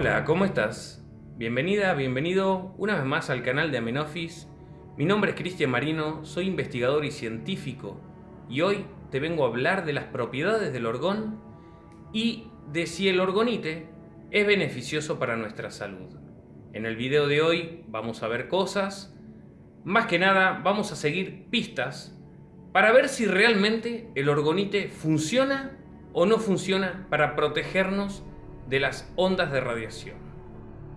Hola, ¿cómo estás? Bienvenida, bienvenido una vez más al canal de Amenofis. Mi nombre es Cristian Marino, soy investigador y científico y hoy te vengo a hablar de las propiedades del orgón y de si el orgonite es beneficioso para nuestra salud. En el video de hoy vamos a ver cosas, más que nada vamos a seguir pistas para ver si realmente el orgonite funciona o no funciona para protegernos de las ondas de radiación.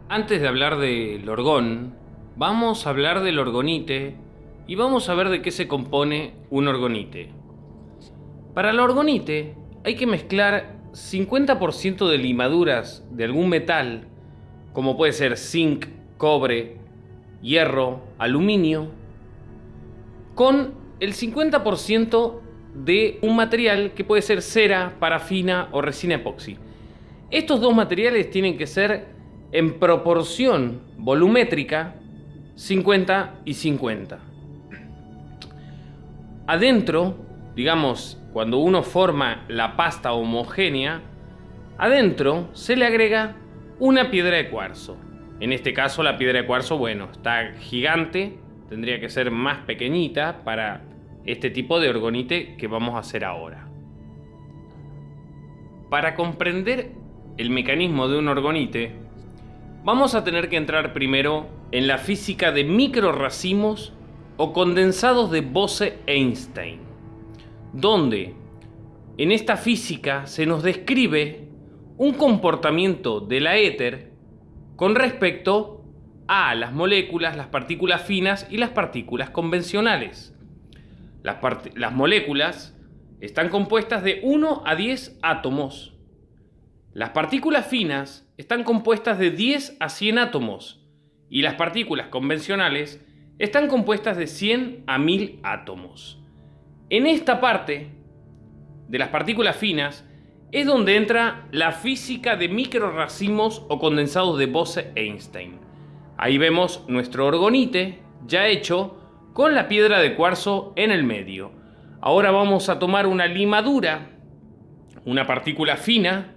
Antes de hablar del orgón, vamos a hablar del orgonite y vamos a ver de qué se compone un orgonite. Para el orgonite hay que mezclar 50% de limaduras de algún metal, como puede ser zinc, cobre, hierro, aluminio, con el 50% de un material que puede ser cera, parafina o resina epoxi. Estos dos materiales tienen que ser en proporción volumétrica 50 y 50. Adentro, digamos, cuando uno forma la pasta homogénea, adentro se le agrega una piedra de cuarzo. En este caso la piedra de cuarzo, bueno, está gigante, tendría que ser más pequeñita para este tipo de orgonite que vamos a hacer ahora. Para comprender el mecanismo de un orgonite, vamos a tener que entrar primero en la física de microracimos o condensados de Bose-Einstein, donde en esta física se nos describe un comportamiento de la éter con respecto a las moléculas, las partículas finas y las partículas convencionales. Las, las moléculas están compuestas de 1 a 10 átomos las partículas finas están compuestas de 10 a 100 átomos y las partículas convencionales están compuestas de 100 a 1000 átomos. En esta parte de las partículas finas es donde entra la física de microracimos o condensados de Bose-Einstein. Ahí vemos nuestro orgonite ya hecho con la piedra de cuarzo en el medio. Ahora vamos a tomar una limadura, una partícula fina,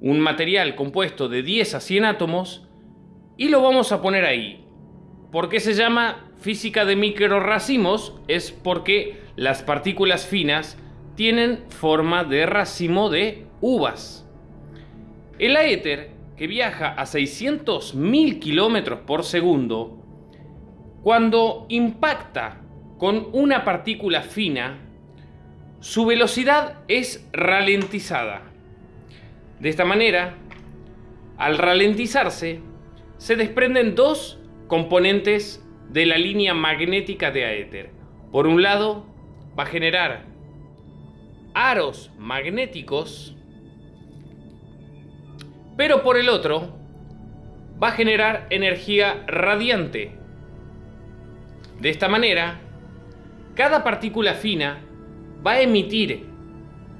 un material compuesto de 10 a 100 átomos y lo vamos a poner ahí. ¿Por qué se llama física de microracimos? Es porque las partículas finas tienen forma de racimo de uvas. El éter, que viaja a 600.000 kilómetros por segundo, cuando impacta con una partícula fina, su velocidad es ralentizada. De esta manera, al ralentizarse, se desprenden dos componentes de la línea magnética de Aether. Por un lado, va a generar aros magnéticos, pero por el otro, va a generar energía radiante. De esta manera, cada partícula fina va a emitir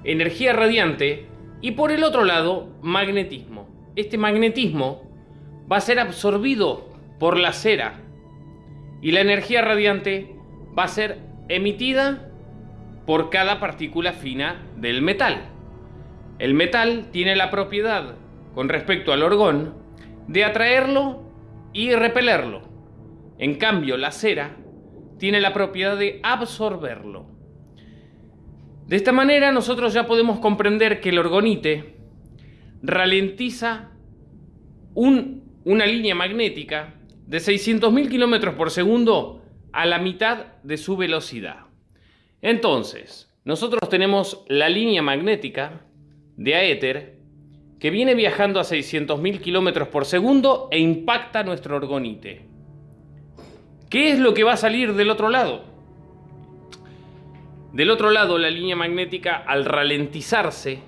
energía radiante y por el otro lado, magnetismo. Este magnetismo va a ser absorbido por la cera y la energía radiante va a ser emitida por cada partícula fina del metal. El metal tiene la propiedad, con respecto al orgón, de atraerlo y repelerlo. En cambio, la cera tiene la propiedad de absorberlo. De esta manera nosotros ya podemos comprender que el orgonite ralentiza una línea magnética de 600.000 km por segundo a la mitad de su velocidad. Entonces, nosotros tenemos la línea magnética de Aether que viene viajando a 600.000 km por segundo e impacta nuestro orgonite. ¿Qué es lo que va a salir del otro lado? Del otro lado, la línea magnética al ralentizarse,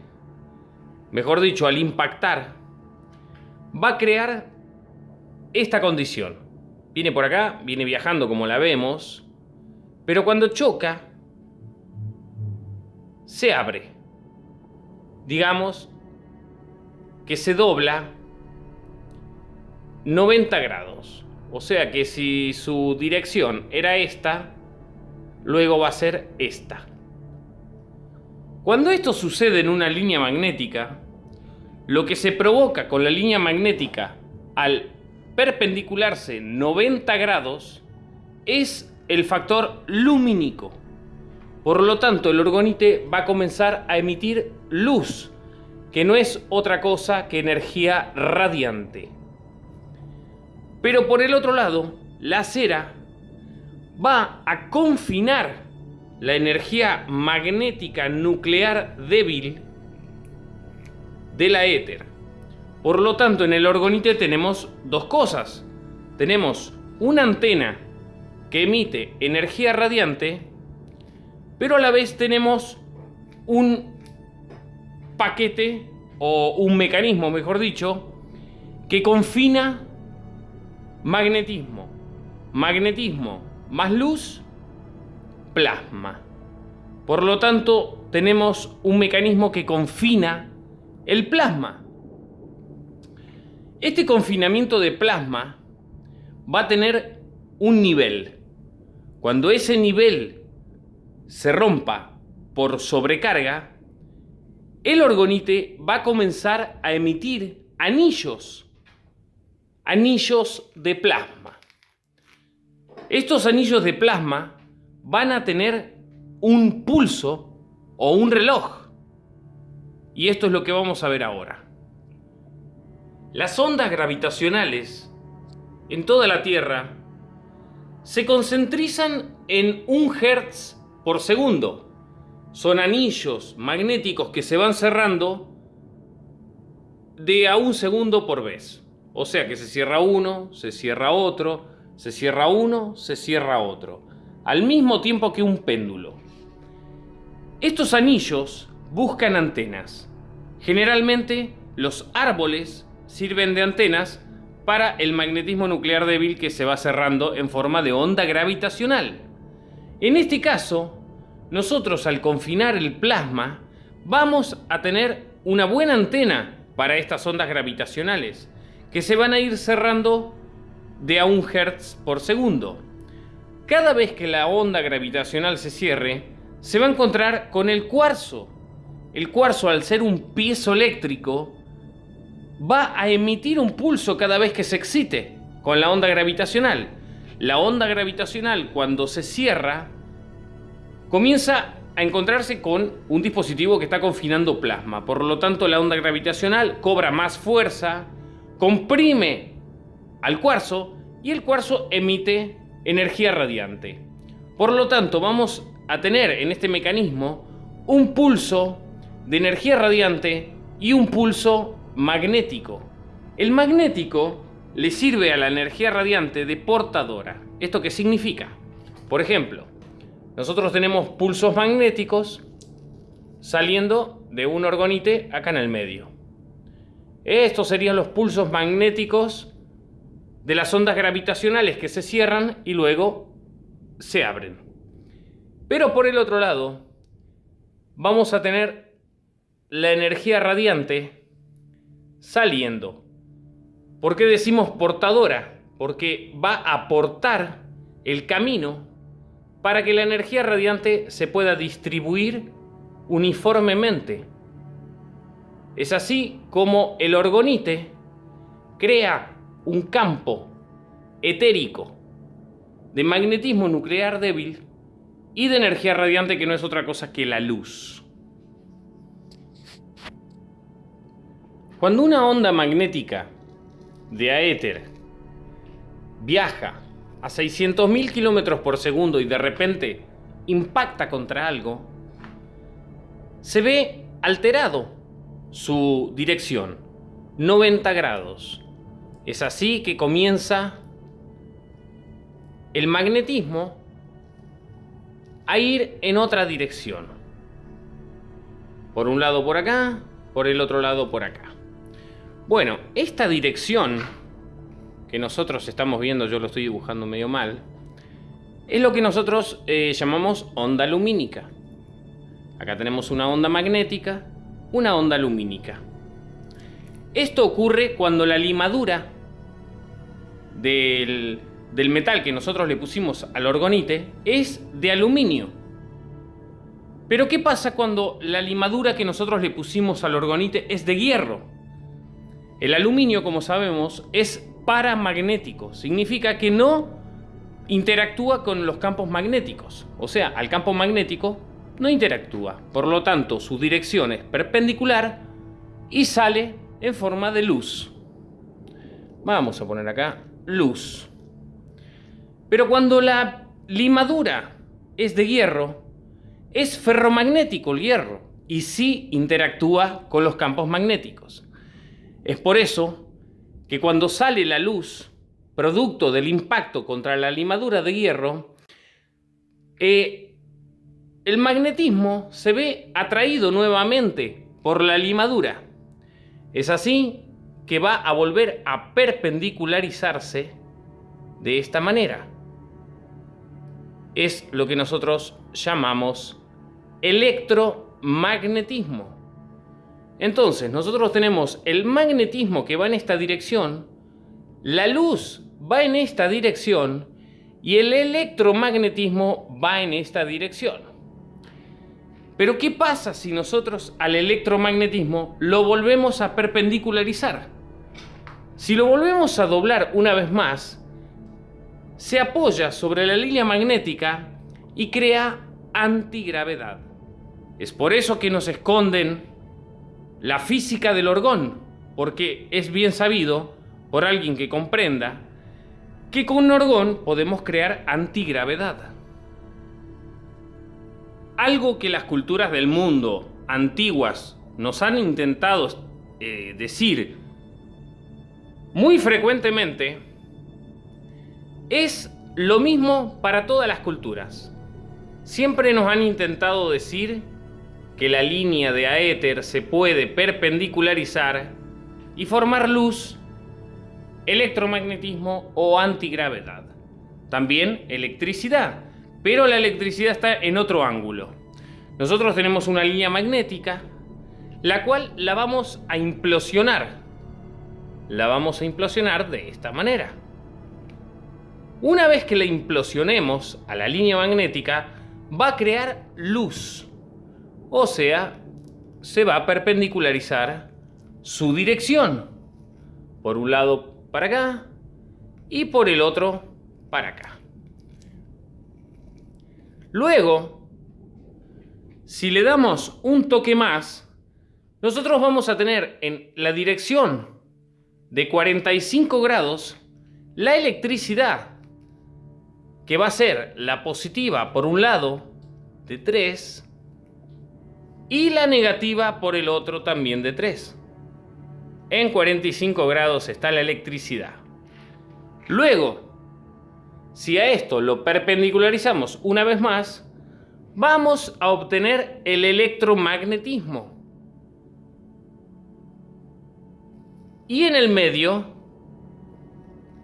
mejor dicho, al impactar, va a crear esta condición. Viene por acá, viene viajando como la vemos, pero cuando choca, se abre. Digamos que se dobla 90 grados. O sea que si su dirección era esta, luego va a ser esta. Cuando esto sucede en una línea magnética, lo que se provoca con la línea magnética al perpendicularse 90 grados es el factor lumínico. Por lo tanto, el orgonite va a comenzar a emitir luz, que no es otra cosa que energía radiante. Pero por el otro lado, la cera va a confinar la energía magnética nuclear débil de la éter. Por lo tanto, en el orgonite tenemos dos cosas. Tenemos una antena que emite energía radiante, pero a la vez tenemos un paquete o un mecanismo, mejor dicho, que confina magnetismo. Magnetismo más luz, plasma. Por lo tanto, tenemos un mecanismo que confina el plasma. Este confinamiento de plasma va a tener un nivel. Cuando ese nivel se rompa por sobrecarga, el orgonite va a comenzar a emitir anillos, anillos de plasma. Estos anillos de plasma van a tener un pulso o un reloj. Y esto es lo que vamos a ver ahora. Las ondas gravitacionales en toda la Tierra se concentrizan en un hertz por segundo. Son anillos magnéticos que se van cerrando de a un segundo por vez. O sea que se cierra uno, se cierra otro, se cierra uno, se cierra otro, al mismo tiempo que un péndulo. Estos anillos buscan antenas. Generalmente los árboles sirven de antenas para el magnetismo nuclear débil que se va cerrando en forma de onda gravitacional. En este caso, nosotros al confinar el plasma vamos a tener una buena antena para estas ondas gravitacionales que se van a ir cerrando de a un hertz por segundo. Cada vez que la onda gravitacional se cierre, se va a encontrar con el cuarzo. El cuarzo, al ser un piezo eléctrico, va a emitir un pulso cada vez que se excite con la onda gravitacional. La onda gravitacional, cuando se cierra, comienza a encontrarse con un dispositivo que está confinando plasma. Por lo tanto, la onda gravitacional cobra más fuerza, comprime al cuarzo y el cuarzo emite energía radiante. Por lo tanto, vamos a tener en este mecanismo un pulso de energía radiante y un pulso magnético. El magnético le sirve a la energía radiante de portadora. ¿Esto qué significa? Por ejemplo, nosotros tenemos pulsos magnéticos saliendo de un orgonite acá en el medio. Estos serían los pulsos magnéticos de las ondas gravitacionales que se cierran y luego se abren. Pero por el otro lado, vamos a tener la energía radiante saliendo. ¿Por qué decimos portadora? Porque va a aportar el camino para que la energía radiante se pueda distribuir uniformemente. Es así como el orgonite crea un campo etérico de magnetismo nuclear débil y de energía radiante que no es otra cosa que la luz. Cuando una onda magnética de aéter viaja a 600.000 kilómetros por segundo y de repente impacta contra algo, se ve alterado su dirección, 90 grados. Es así que comienza el magnetismo a ir en otra dirección. Por un lado por acá, por el otro lado por acá. Bueno, esta dirección que nosotros estamos viendo, yo lo estoy dibujando medio mal, es lo que nosotros eh, llamamos onda lumínica. Acá tenemos una onda magnética, una onda lumínica. Esto ocurre cuando la limadura del, metal que nosotros le pusimos al orgonite es de aluminio. Pero ¿qué pasa cuando la limadura que nosotros le pusimos al orgonite es de hierro? El aluminio, como sabemos, es paramagnético. Significa que no interactúa con los campos magnéticos. O sea, al campo magnético no interactúa. Por lo tanto, su dirección es perpendicular y sale en forma de luz. Vamos a poner acá luz. Pero cuando la limadura es de hierro, es ferromagnético el hierro y sí interactúa con los campos magnéticos. Es por eso que cuando sale la luz, producto del impacto contra la limadura de hierro, eh, el magnetismo se ve atraído nuevamente por la limadura. Es así que va a volver a perpendicularizarse de esta manera. Es lo que nosotros llamamos electromagnetismo. Entonces, nosotros tenemos el magnetismo que va en esta dirección, la luz va en esta dirección y el electromagnetismo va en esta dirección. Pero ¿qué pasa si nosotros al electromagnetismo lo volvemos a perpendicularizar? Si lo volvemos a doblar una vez más, se apoya sobre la línea magnética y crea antigravedad. Es por eso que nos esconden la física del orgón, porque es bien sabido por alguien que comprenda que con un orgón podemos crear antigravedad. Algo que las culturas del mundo antiguas nos han intentado eh, decir muy frecuentemente es lo mismo para todas las culturas. Siempre nos han intentado decir que la línea de aéter se puede perpendicularizar y formar luz, electromagnetismo o antigravedad. También electricidad, pero la electricidad está en otro ángulo. Nosotros tenemos una línea magnética, la cual la vamos a implosionar. La vamos a implosionar de esta manera. Una vez que la implosionemos a la línea magnética, va a crear luz. O sea, se va a perpendicularizar su dirección. Por un lado para acá y por el otro para acá. Luego, si le damos un toque más, nosotros vamos a tener en la dirección de 45 grados la electricidad, que va a ser la positiva por un lado de 3 y la negativa por el otro también de 3. En 45 grados está la electricidad. Luego, si a esto lo perpendicularizamos una vez más, vamos a obtener el electromagnetismo. Y en el medio,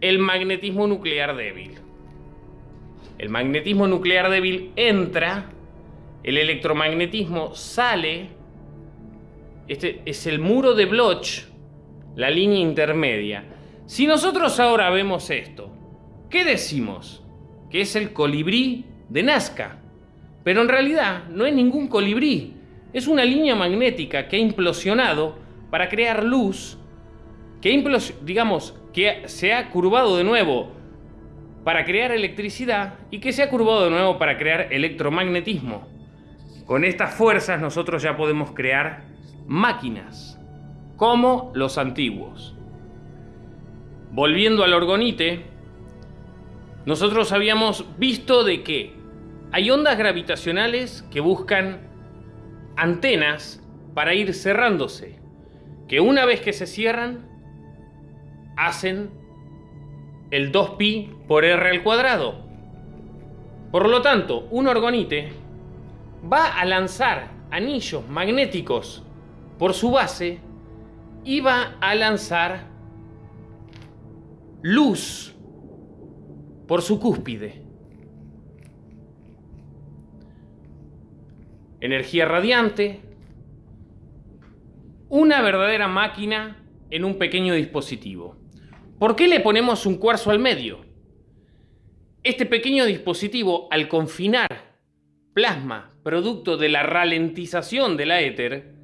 el magnetismo nuclear débil. El magnetismo nuclear débil entra el electromagnetismo sale, este es el muro de Bloch, la línea intermedia. Si nosotros ahora vemos esto, ¿qué decimos? Que es el colibrí de Nazca. Pero en realidad no es ningún colibrí, es una línea magnética que ha implosionado para crear luz, que digamos que se ha curvado de nuevo para crear electricidad y que se ha curvado de nuevo para crear electromagnetismo. Con estas fuerzas nosotros ya podemos crear máquinas, como los antiguos. Volviendo al orgonite, nosotros habíamos visto de que hay ondas gravitacionales que buscan antenas para ir cerrándose, que una vez que se cierran, hacen el 2pi por r al cuadrado. Por lo tanto, un orgonite va a lanzar anillos magnéticos por su base y va a lanzar luz por su cúspide. Energía radiante, una verdadera máquina en un pequeño dispositivo. ¿Por qué le ponemos un cuarzo al medio? Este pequeño dispositivo, al confinar plasma producto de la ralentización de la éter,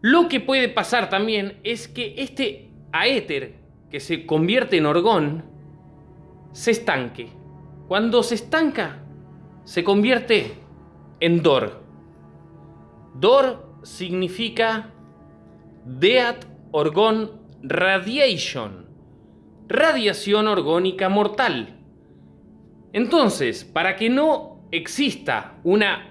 Lo que puede pasar también es que este aéter que se convierte en orgón se estanque. Cuando se estanca, se convierte en Dor. Dor significa Deat Orgon Radiation, radiación orgónica mortal. Entonces, para que no exista una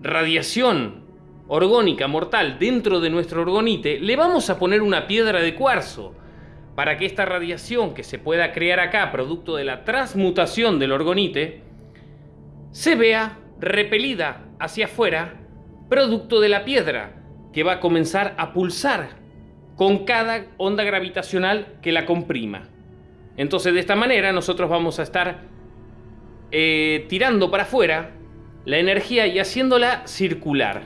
radiación orgónica mortal dentro de nuestro orgonite, le vamos a poner una piedra de cuarzo para que esta radiación que se pueda crear acá, producto de la transmutación del orgonite, se vea repelida hacia afuera, producto de la piedra, que va a comenzar a pulsar con cada onda gravitacional que la comprima. Entonces de esta manera nosotros vamos a estar eh, tirando para afuera la energía y haciéndola circular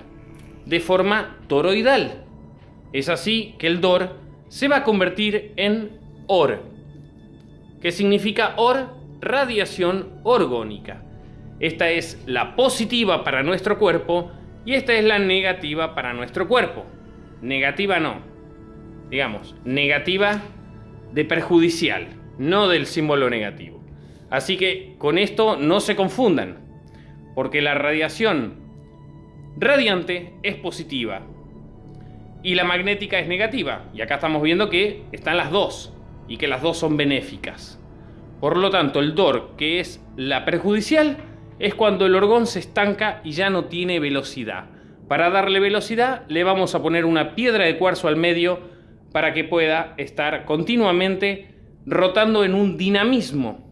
de forma toroidal. Es así que el DOR se va a convertir en OR, que significa OR, radiación orgónica. Esta es la positiva para nuestro cuerpo y esta es la negativa para nuestro cuerpo. Negativa no. Digamos, negativa de perjudicial, no del símbolo negativo. Así que con esto no se confundan, porque la radiación radiante es positiva y la magnética es negativa. Y acá estamos viendo que están las dos y que las dos son benéficas. Por lo tanto, el DOR, que es la perjudicial, es cuando el orgón se estanca y ya no tiene velocidad. Para darle velocidad le vamos a poner una piedra de cuarzo al medio para que pueda estar continuamente rotando en un dinamismo.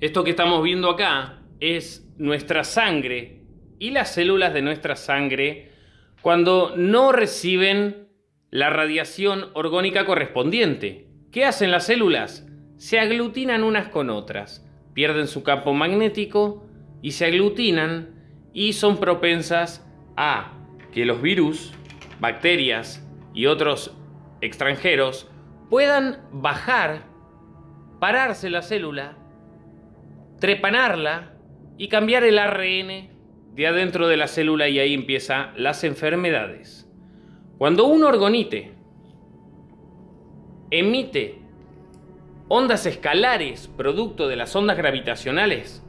Esto que estamos viendo acá es nuestra sangre y las células de nuestra sangre cuando no reciben la radiación orgónica correspondiente. ¿Qué hacen las células? Se aglutinan unas con otras, pierden su campo magnético y se aglutinan y son propensas a que los virus, bacterias y otros extranjeros puedan bajar, pararse la célula, trepanarla y cambiar el ARN de adentro de la célula y ahí empiezan las enfermedades. Cuando un orgonite emite ondas escalares producto de las ondas gravitacionales,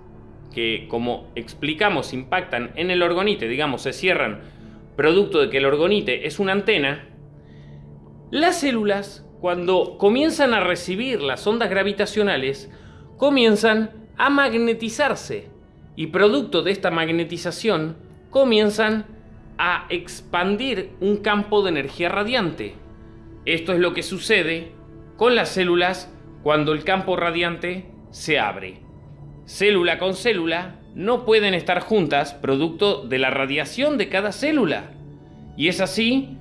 que como explicamos impactan en el orgonite, digamos, se cierran producto de que el orgonite es una antena, las células, cuando comienzan a recibir las ondas gravitacionales, comienzan a magnetizarse y producto de esta magnetización comienzan a expandir un campo de energía radiante. Esto es lo que sucede con las células cuando el campo radiante se abre. Célula con célula no pueden estar juntas producto de la radiación de cada célula. Y es así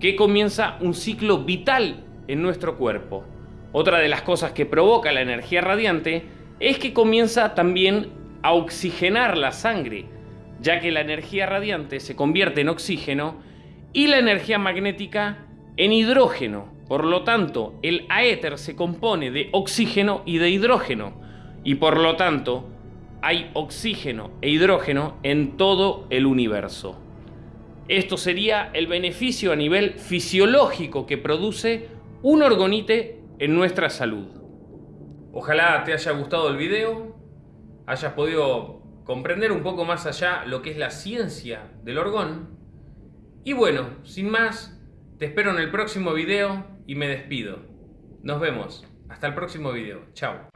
que comienza un ciclo vital en nuestro cuerpo. Otra de las cosas que provoca la energía radiante es que comienza también a oxigenar la sangre, ya que la energía radiante se convierte en oxígeno y la energía magnética en hidrógeno. Por lo tanto, el aéter se compone de oxígeno y de hidrógeno, y por lo tanto hay oxígeno e hidrógeno en todo el universo. Esto sería el beneficio a nivel fisiológico que produce un orgonite en nuestra salud. Ojalá te haya gustado el video, hayas podido comprender un poco más allá lo que es la ciencia del orgón. Y bueno, sin más, te espero en el próximo video y me despido. Nos vemos. Hasta el próximo video. Chao.